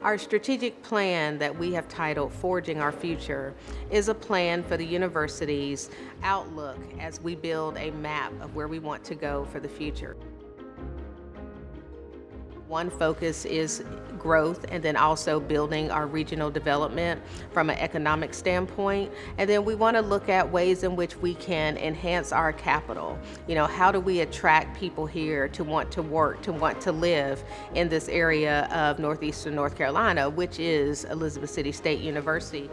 Our strategic plan that we have titled Forging Our Future is a plan for the university's outlook as we build a map of where we want to go for the future. One focus is growth and then also building our regional development from an economic standpoint. And then we want to look at ways in which we can enhance our capital. You know, how do we attract people here to want to work, to want to live in this area of Northeastern North Carolina, which is Elizabeth City State University.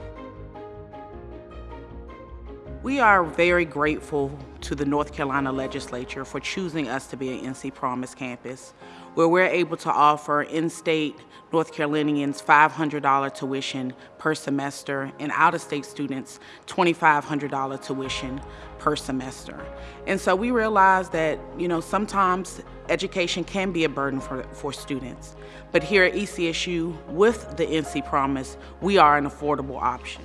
We are very grateful to the North Carolina legislature for choosing us to be an NC Promise campus, where we're able to offer in-state North Carolinians $500 tuition per semester and out-of-state students $2,500 tuition per semester. And so we realize that, you know, sometimes education can be a burden for, for students. But here at ECSU, with the NC Promise, we are an affordable option.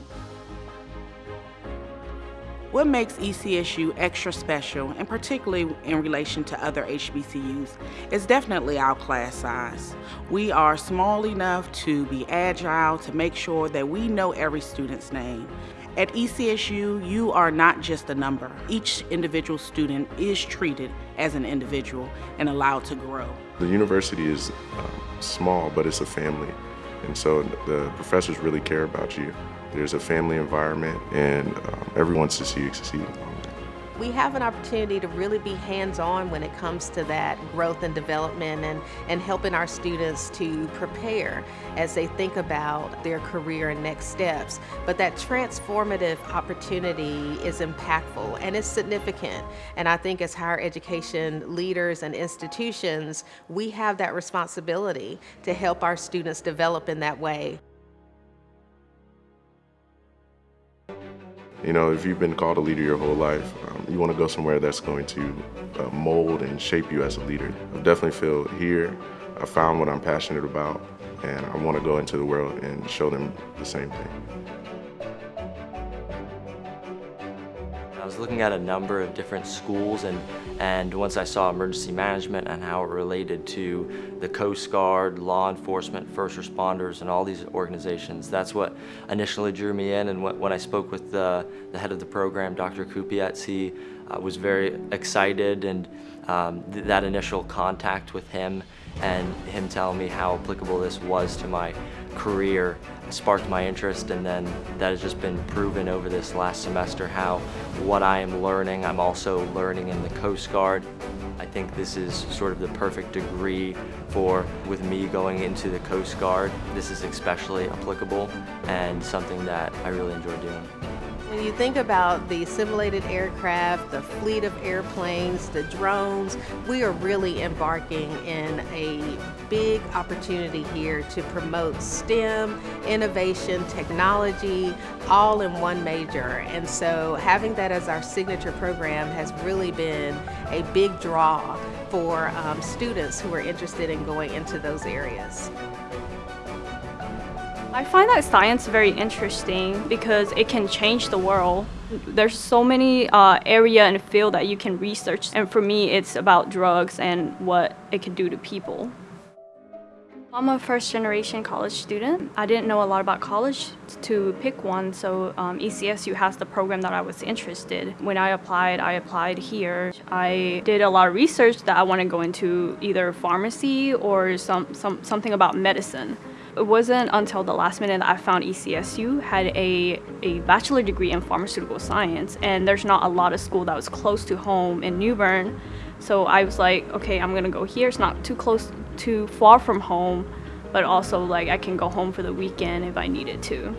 What makes ECSU extra special, and particularly in relation to other HBCUs, is definitely our class size. We are small enough to be agile, to make sure that we know every student's name. At ECSU, you are not just a number. Each individual student is treated as an individual and allowed to grow. The university is um, small, but it's a family. And so the professors really care about you. There's a family environment and um, everyone you succeed. We have an opportunity to really be hands-on when it comes to that growth and development and, and helping our students to prepare as they think about their career and next steps. But that transformative opportunity is impactful and it's significant. And I think as higher education leaders and institutions, we have that responsibility to help our students develop in that way. You know, if you've been called a leader your whole life, um, you want to go somewhere that's going to uh, mold and shape you as a leader. I definitely feel here I found what I'm passionate about, and I want to go into the world and show them the same thing. Looking at a number of different schools and, and once I saw emergency management and how it related to the Coast Guard, law enforcement, first responders, and all these organizations, that's what initially drew me in. And when I spoke with the, the head of the program, Dr. Kupietz, he uh, was very excited and um, th that initial contact with him and him telling me how applicable this was to my career sparked my interest and then that has just been proven over this last semester how what I am learning I'm also learning in the Coast Guard. I think this is sort of the perfect degree for with me going into the Coast Guard. This is especially applicable and something that I really enjoy doing. When you think about the simulated aircraft, the fleet of airplanes, the drones, we are really embarking in a big opportunity here to promote STEM, innovation, technology, all in one major. And so having that as our signature program has really been a big draw for um, students who are interested in going into those areas. I find that science very interesting because it can change the world. There's so many uh, area and field that you can research and for me it's about drugs and what it can do to people. I'm a first generation college student. I didn't know a lot about college to pick one, so um, ECSU has the program that I was interested. When I applied, I applied here. I did a lot of research that I want to go into either pharmacy or some, some, something about medicine. It wasn't until the last minute that I found ECSU had a, a bachelor degree in pharmaceutical science and there's not a lot of school that was close to home in New Bern. So I was like, okay, I'm gonna go here. It's not too close, too far from home, but also like I can go home for the weekend if I needed to.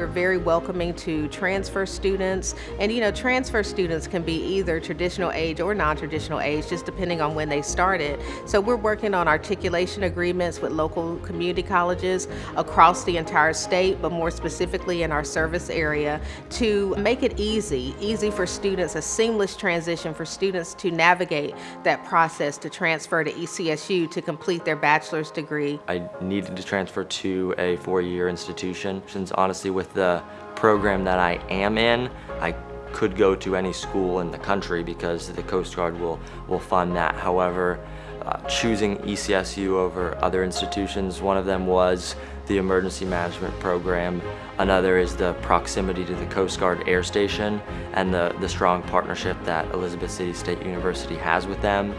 We're very welcoming to transfer students. And you know, transfer students can be either traditional age or non-traditional age, just depending on when they started. So we're working on articulation agreements with local community colleges across the entire state, but more specifically in our service area to make it easy, easy for students, a seamless transition for students to navigate that process to transfer to ECSU to complete their bachelor's degree. I needed to transfer to a four-year institution since honestly with the program that I am in, I could go to any school in the country because the Coast Guard will, will fund that. However, uh, choosing ECSU over other institutions. One of them was the emergency management program. Another is the proximity to the Coast Guard Air Station and the, the strong partnership that Elizabeth City State University has with them.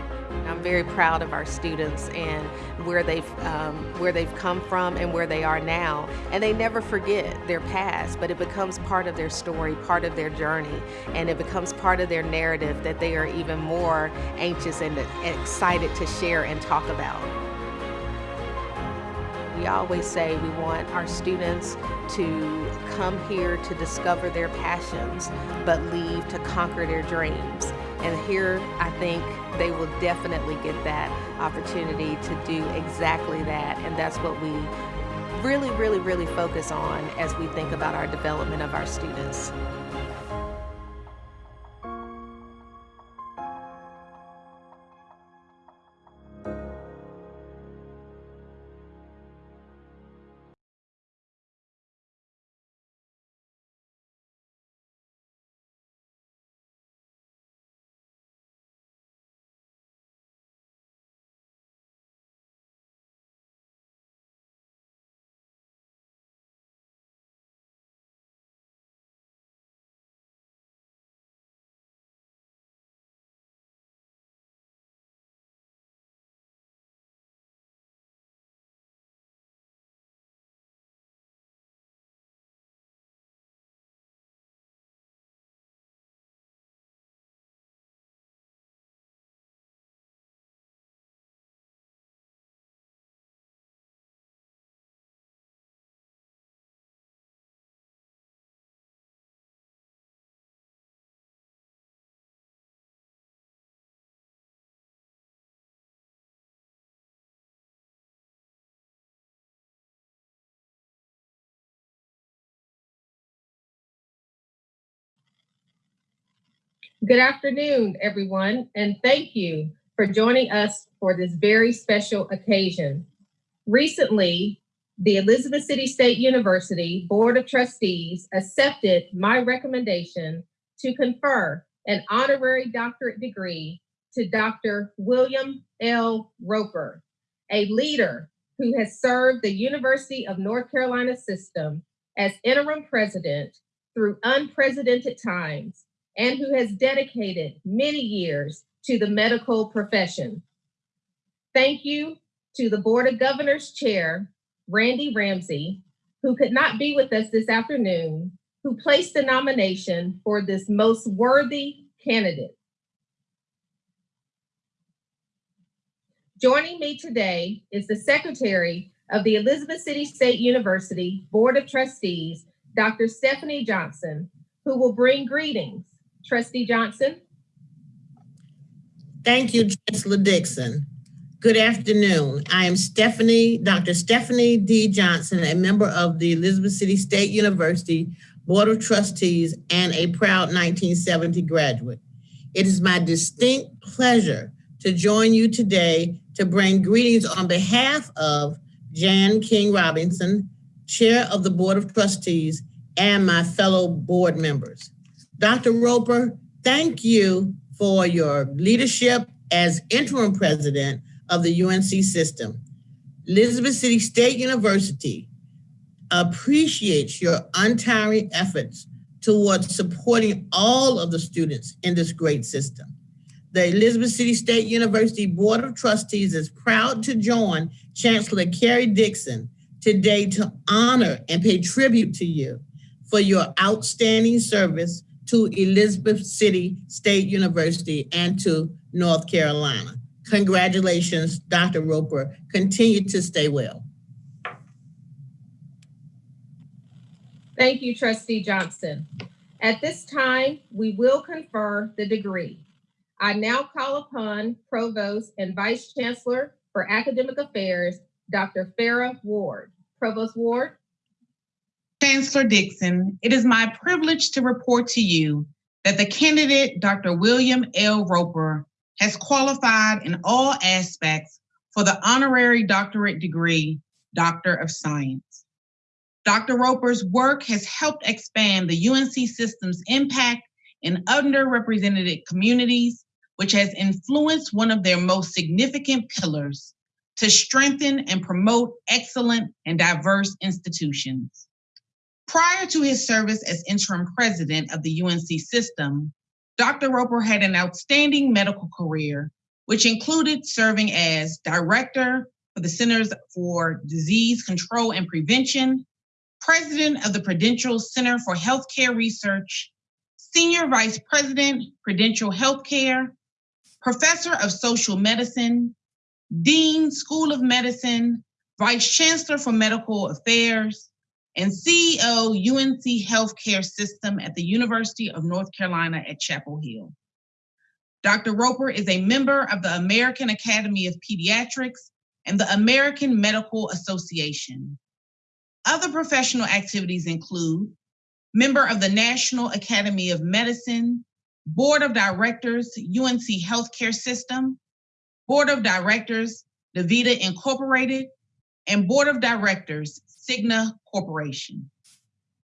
I'm very proud of our students and where they've um, where they've come from and where they are now. And they never forget their past, but it becomes part of their story, part of their journey, and it becomes part of their narrative that they are even more anxious and excited to share and talk about. We always say we want our students to come here to discover their passions, but leave to conquer their dreams. And here, I think they will definitely get that opportunity to do exactly that. And that's what we really, really, really focus on as we think about our development of our students. Good afternoon, everyone, and thank you for joining us for this very special occasion. Recently, the Elizabeth City State University Board of Trustees accepted my recommendation to confer an honorary doctorate degree to Dr. William L. Roper, a leader who has served the University of North Carolina system as interim president through unprecedented times and who has dedicated many years to the medical profession. Thank you to the Board of Governors Chair, Randy Ramsey, who could not be with us this afternoon, who placed the nomination for this most worthy candidate. Joining me today is the Secretary of the Elizabeth City State University Board of Trustees, Dr. Stephanie Johnson, who will bring greetings Trustee Johnson. Thank you, Chancellor Dixon. Good afternoon. I am Stephanie, Dr. Stephanie D. Johnson, a member of the Elizabeth City State University Board of Trustees and a proud 1970 graduate. It is my distinct pleasure to join you today to bring greetings on behalf of Jan King Robinson, Chair of the Board of Trustees, and my fellow board members. Dr. Roper, thank you for your leadership as interim president of the UNC system. Elizabeth City State University appreciates your untiring efforts towards supporting all of the students in this great system. The Elizabeth City State University Board of Trustees is proud to join Chancellor Karrie Dixon today to honor and pay tribute to you for your outstanding service to Elizabeth City State University and to North Carolina. Congratulations, Dr. Roper. Continue to stay well. Thank you, Trustee Johnson. At this time, we will confer the degree. I now call upon Provost and Vice Chancellor for Academic Affairs, Dr. Farrah Ward. Provost Ward. Chancellor Dixon, it is my privilege to report to you that the candidate, Dr. William L. Roper, has qualified in all aspects for the honorary doctorate degree, Doctor of Science. Dr. Roper's work has helped expand the UNC system's impact in underrepresented communities which has influenced one of their most significant pillars to strengthen and promote excellent and diverse institutions. Prior to his service as interim president of the UNC system, Dr. Roper had an outstanding medical career, which included serving as director for the Centers for Disease Control and Prevention, president of the Prudential Center for Healthcare Research, senior vice president, Prudential Healthcare, professor of social medicine, dean, School of Medicine, vice chancellor for medical affairs, and CEO UNC Healthcare System at the University of North Carolina at Chapel Hill. Dr. Roper is a member of the American Academy of Pediatrics and the American Medical Association. Other professional activities include member of the National Academy of Medicine, Board of Directors, UNC Healthcare System, Board of Directors, DaVita Incorporated, and Board of Directors, Cigna Corporation.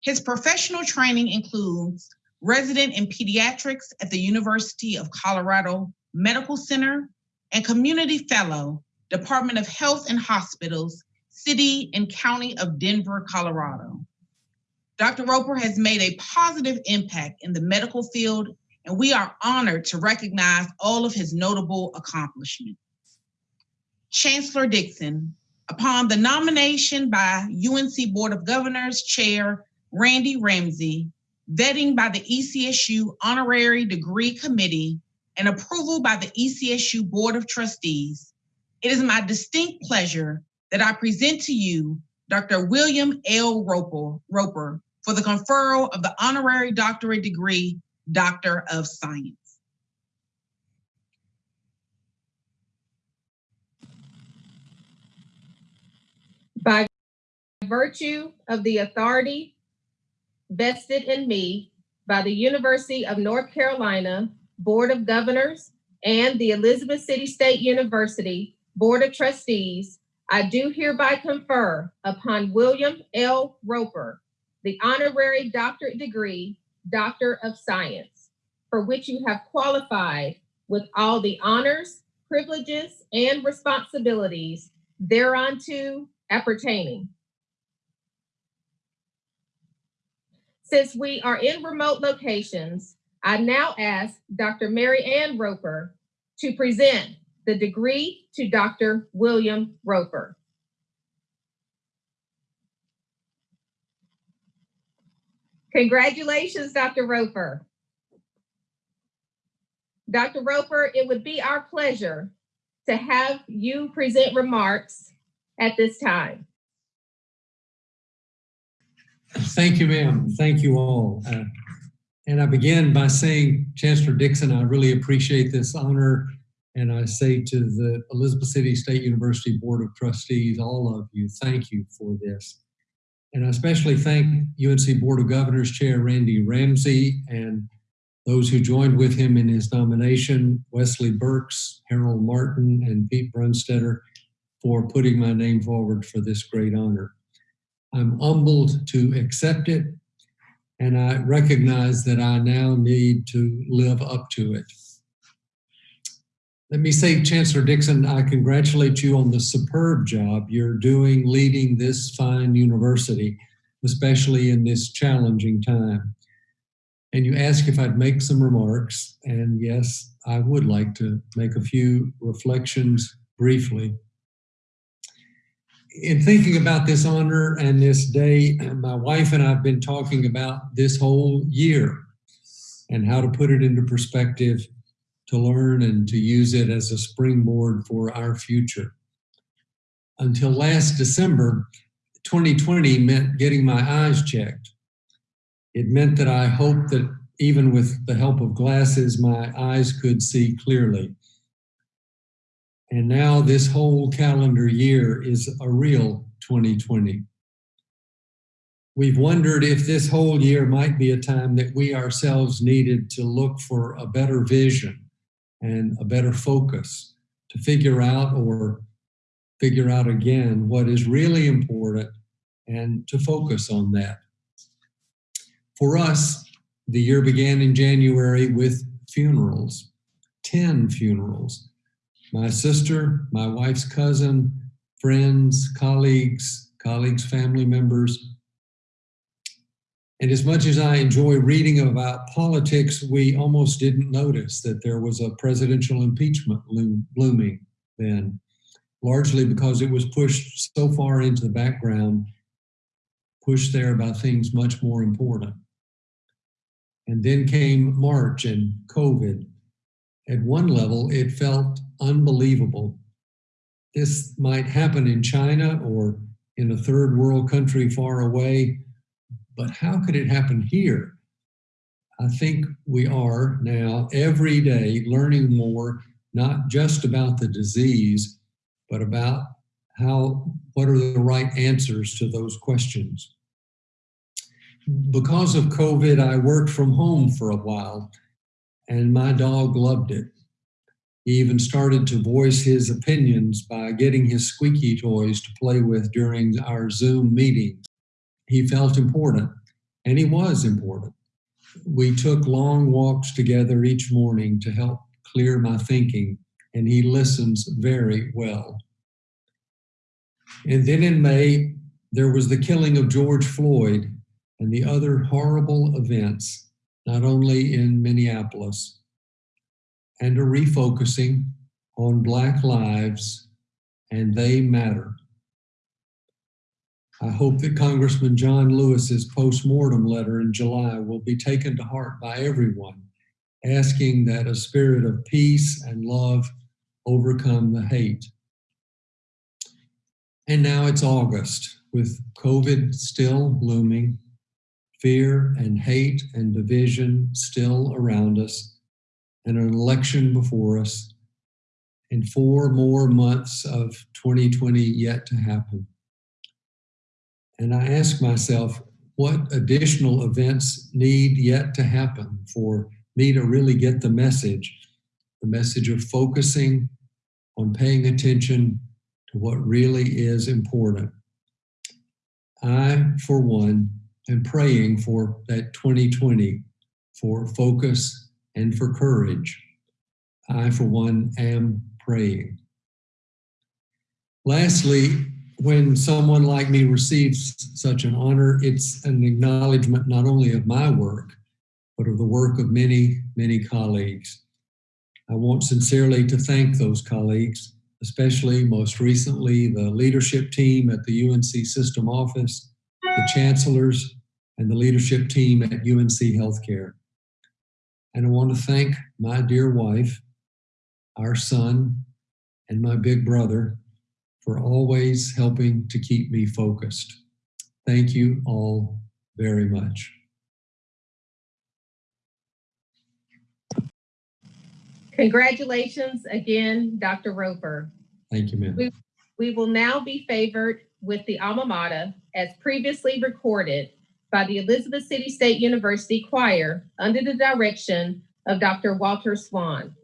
His professional training includes resident in pediatrics at the University of Colorado Medical Center and community fellow, Department of Health and Hospitals, City and County of Denver, Colorado. Dr. Roper has made a positive impact in the medical field, and we are honored to recognize all of his notable accomplishments. Chancellor Dixon, upon the nomination by UNC Board of Governors Chair Randy Ramsey, vetting by the ECSU Honorary Degree Committee, and approval by the ECSU Board of Trustees, it is my distinct pleasure that I present to you Dr. William L. Roper for the conferral of the honorary doctorate degree, Doctor of Science. By virtue of the authority vested in me by the University of North Carolina Board of Governors and the Elizabeth City State University Board of Trustees, I do hereby confer upon William L. Roper the honorary doctorate degree, Doctor of Science, for which you have qualified with all the honors, privileges, and responsibilities thereunto appertaining. Since we are in remote locations, I now ask Dr. Mary Ann Roper to present the degree to Dr. William Roper. Congratulations, Dr. Roper. Dr. Roper, it would be our pleasure to have you present remarks at this time. Thank you, ma'am. Thank you all. Uh, and I begin by saying, Chancellor Dixon, I really appreciate this honor. And I say to the Elizabeth City State University Board of Trustees, all of you, thank you for this. And I especially thank UNC Board of Governors Chair Randy Ramsey and those who joined with him in his nomination, Wesley Burks, Harold Martin, and Pete Brunstetter, for putting my name forward for this great honor. I'm humbled to accept it, and I recognize that I now need to live up to it. Let me say, Chancellor Dixon, I congratulate you on the superb job you're doing leading this fine university, especially in this challenging time. And you ask if I'd make some remarks, and yes, I would like to make a few reflections briefly in thinking about this honor and this day, my wife and I have been talking about this whole year and how to put it into perspective to learn and to use it as a springboard for our future. Until last December, 2020 meant getting my eyes checked. It meant that I hoped that even with the help of glasses, my eyes could see clearly. And now this whole calendar year is a real 2020. We've wondered if this whole year might be a time that we ourselves needed to look for a better vision and a better focus to figure out or figure out again what is really important and to focus on that. For us, the year began in January with funerals 10 funerals. My sister, my wife's cousin, friends, colleagues, colleagues' family members. And as much as I enjoy reading about politics, we almost didn't notice that there was a presidential impeachment loom, looming then, largely because it was pushed so far into the background, pushed there by things much more important. And then came March and COVID. At one level, it felt unbelievable. This might happen in China or in a third world country far away, but how could it happen here? I think we are now every day learning more, not just about the disease, but about how, what are the right answers to those questions because of COVID, I worked from home for a while, and my dog loved it. He even started to voice his opinions by getting his squeaky toys to play with during our Zoom meetings. He felt important, and he was important. We took long walks together each morning to help clear my thinking, and he listens very well. And then in May, there was the killing of George Floyd, and the other horrible events, not only in Minneapolis, and a refocusing on Black lives and they matter. I hope that Congressman John Lewis's postmortem letter in July will be taken to heart by everyone, asking that a spirit of peace and love overcome the hate. And now it's August, with COVID still looming fear and hate and division still around us, and an election before us, and four more months of 2020 yet to happen. And I ask myself, what additional events need yet to happen for me to really get the message, the message of focusing on paying attention to what really is important. I, for one, am praying for that 2020 for focus and for courage. I, for one, am praying. Lastly, when someone like me receives such an honor, it's an acknowledgement not only of my work, but of the work of many, many colleagues. I want sincerely to thank those colleagues, especially most recently the leadership team at the UNC System Office, the chancellors, and the leadership team at UNC Healthcare. And I want to thank my dear wife, our son, and my big brother for always helping to keep me focused. Thank you all very much. Congratulations again, Dr. Roper. Thank you, ma'am. We, we will now be favored with the alma mater as previously recorded by the Elizabeth City State University Choir under the direction of Dr. Walter Swan.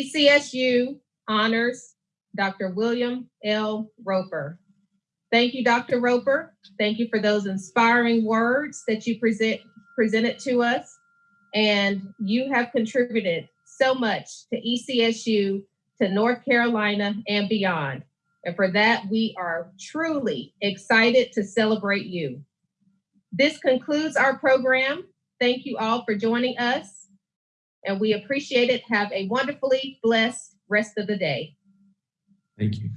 ECSU honors Dr. William L. Roper. Thank you, Dr. Roper. Thank you for those inspiring words that you present presented to us. And you have contributed so much to ECSU, to North Carolina and beyond. And for that, we are truly excited to celebrate you. This concludes our program. Thank you all for joining us. And we appreciate it. Have a wonderfully blessed rest of the day. Thank you.